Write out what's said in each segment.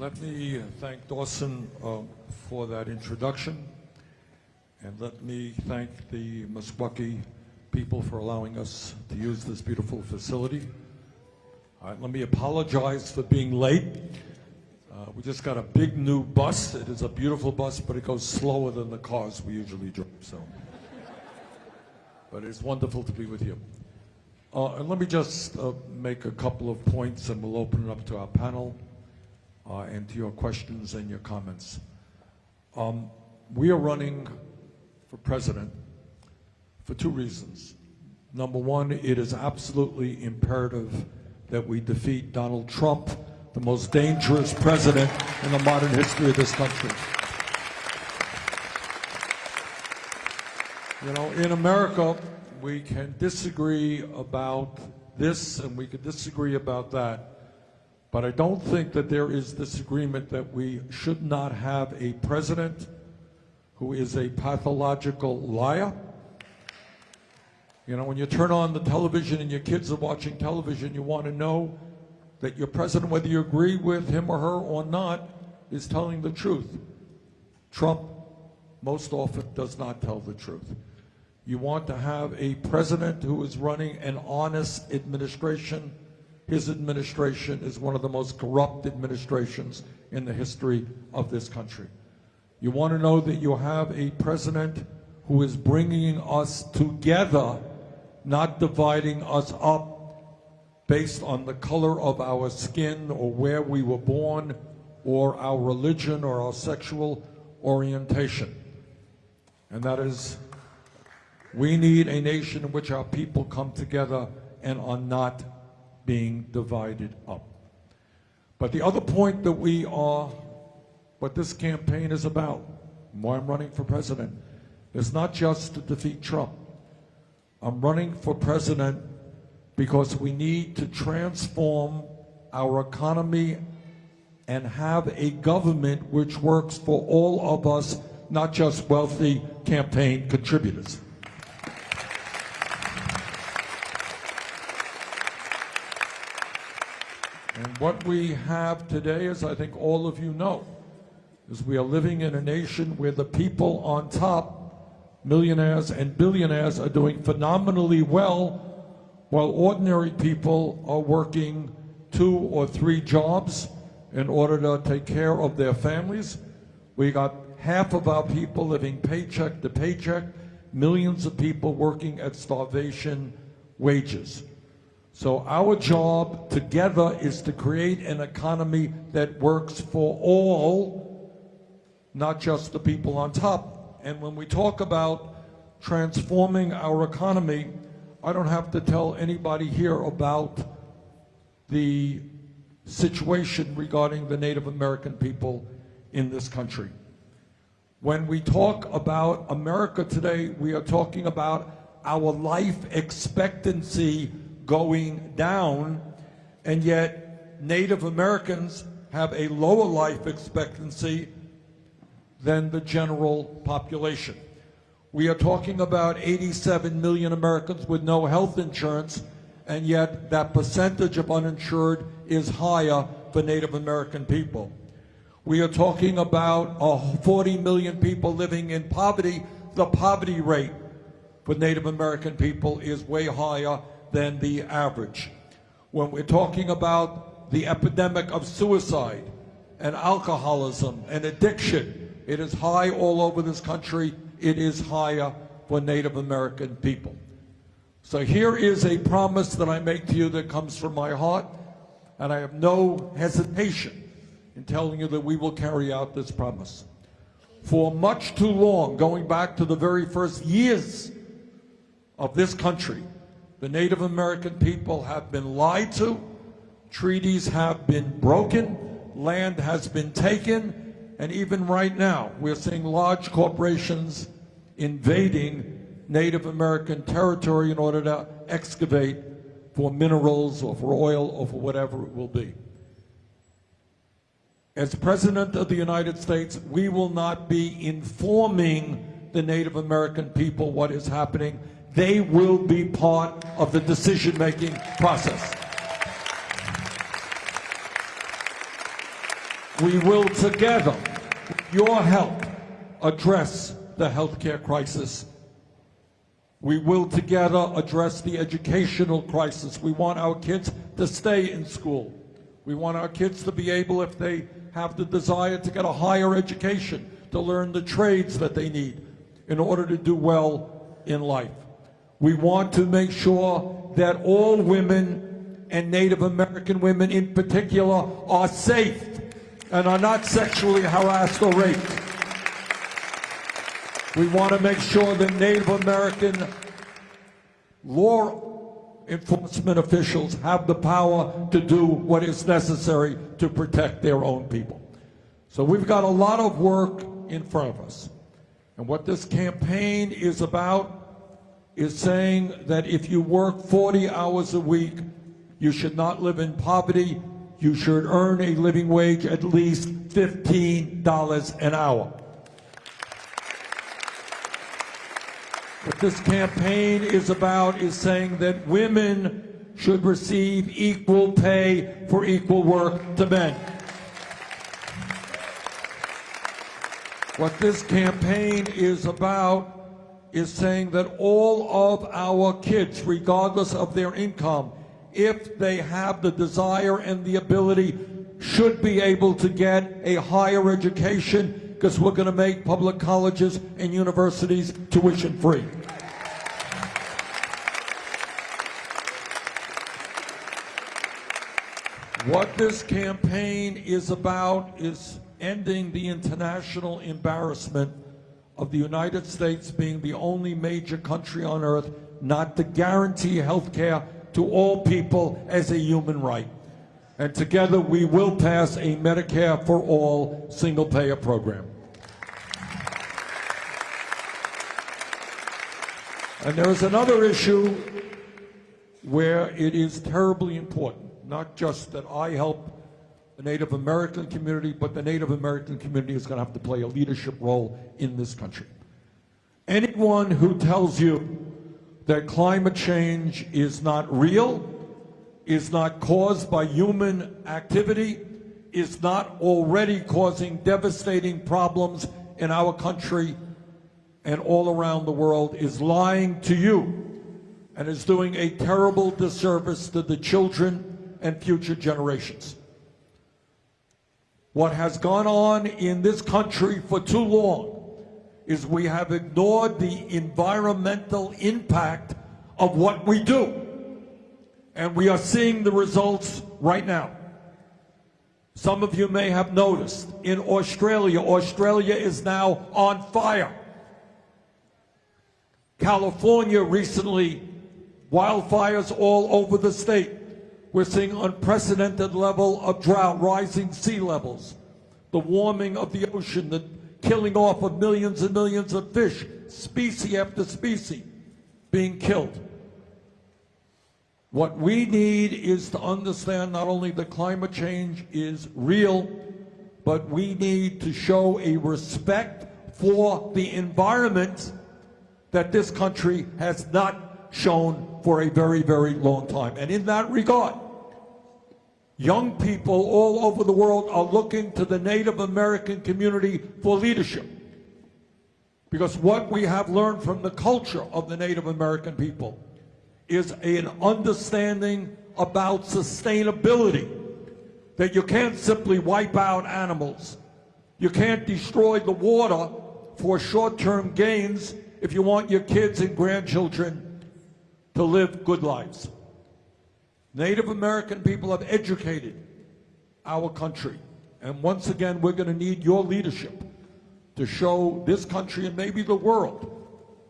Let me thank Dawson uh, for that introduction, and let me thank the Meskwaki people for allowing us to use this beautiful facility. All right, let me apologize for being late. Uh, we just got a big new bus. It is a beautiful bus, but it goes slower than the cars we usually drive. So, but it's wonderful to be with you. Uh, and let me just uh, make a couple of points, and we'll open it up to our panel uh, and to your questions and your comments. Um, we are running for president for two reasons. Number one, it is absolutely imperative that we defeat Donald Trump, the most dangerous president in the modern history of this country. You know, in America, we can disagree about this and we can disagree about that, but I don't think that there is this agreement that we should not have a president who is a pathological liar you know, when you turn on the television and your kids are watching television, you want to know that your president, whether you agree with him or her or not, is telling the truth. Trump most often does not tell the truth. You want to have a president who is running an honest administration. His administration is one of the most corrupt administrations in the history of this country. You want to know that you have a president who is bringing us together not dividing us up based on the color of our skin or where we were born or our religion or our sexual orientation. And that is, we need a nation in which our people come together and are not being divided up. But the other point that we are, what this campaign is about, why I'm running for president, is not just to defeat Trump. I'm running for president because we need to transform our economy and have a government which works for all of us, not just wealthy campaign contributors. What we have today, as I think all of you know, is we are living in a nation where the people on top millionaires and billionaires are doing phenomenally well while ordinary people are working two or three jobs in order to take care of their families. We got half of our people living paycheck to paycheck, millions of people working at starvation wages. So our job together is to create an economy that works for all, not just the people on top. And when we talk about transforming our economy, I don't have to tell anybody here about the situation regarding the Native American people in this country. When we talk about America today, we are talking about our life expectancy going down, and yet Native Americans have a lower life expectancy than the general population. We are talking about 87 million Americans with no health insurance, and yet that percentage of uninsured is higher for Native American people. We are talking about uh, 40 million people living in poverty. The poverty rate for Native American people is way higher than the average. When we're talking about the epidemic of suicide and alcoholism and addiction, it is high all over this country. It is higher for Native American people. So here is a promise that I make to you that comes from my heart, and I have no hesitation in telling you that we will carry out this promise. For much too long, going back to the very first years of this country, the Native American people have been lied to, treaties have been broken, land has been taken, and even right now, we're seeing large corporations invading Native American territory in order to excavate for minerals or for oil or for whatever it will be. As President of the United States, we will not be informing the Native American people what is happening. They will be part of the decision-making process. we will together, with your help, address the healthcare crisis. We will together address the educational crisis. We want our kids to stay in school. We want our kids to be able, if they have the desire to get a higher education, to learn the trades that they need in order to do well in life. We want to make sure that all women and Native American women in particular are safe and are not sexually harassed or raped. We want to make sure that Native American law enforcement officials have the power to do what is necessary to protect their own people. So we've got a lot of work in front of us. And what this campaign is about is saying that if you work 40 hours a week, you should not live in poverty. You should earn a living wage at least $15 an hour. What this campaign is about is saying that women should receive equal pay for equal work to men. What this campaign is about is saying that all of our kids, regardless of their income, if they have the desire and the ability, should be able to get a higher education because we're going to make public colleges and universities tuition free. What this campaign is about is ending the international embarrassment of the United States being the only major country on earth not to guarantee health care to all people as a human right. And together we will pass a Medicare for all single payer program. And there is another issue where it is terribly important, not just that I help the Native American community, but the Native American community is going to have to play a leadership role in this country. Anyone who tells you that climate change is not real, is not caused by human activity, is not already causing devastating problems in our country and all around the world is lying to you and is doing a terrible disservice to the children and future generations. What has gone on in this country for too long is we have ignored the environmental impact of what we do. And we are seeing the results right now. Some of you may have noticed in Australia, Australia is now on fire. California recently, wildfires all over the state. We're seeing unprecedented level of drought, rising sea levels, the warming of the ocean, the killing off of millions and millions of fish, species after species being killed. What we need is to understand not only that climate change is real, but we need to show a respect for the environment that this country has not shown for a very, very long time. And in that regard, young people all over the world are looking to the Native American community for leadership. Because what we have learned from the culture of the Native American people is an understanding about sustainability. That you can't simply wipe out animals. You can't destroy the water for short-term gains if you want your kids and grandchildren to live good lives. Native American people have educated our country. And once again, we're going to need your leadership to show this country and maybe the world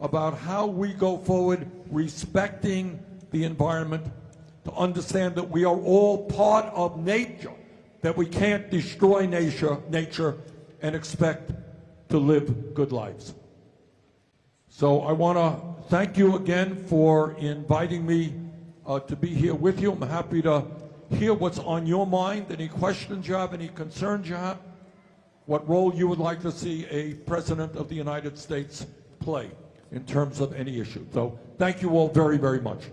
about how we go forward respecting the environment, to understand that we are all part of nature, that we can't destroy nature, nature and expect to live good lives. So I want to thank you again for inviting me uh, to be here with you. I'm happy to hear what's on your mind, any questions you have, any concerns you have, what role you would like to see a President of the United States play in terms of any issue. So thank you all very, very much.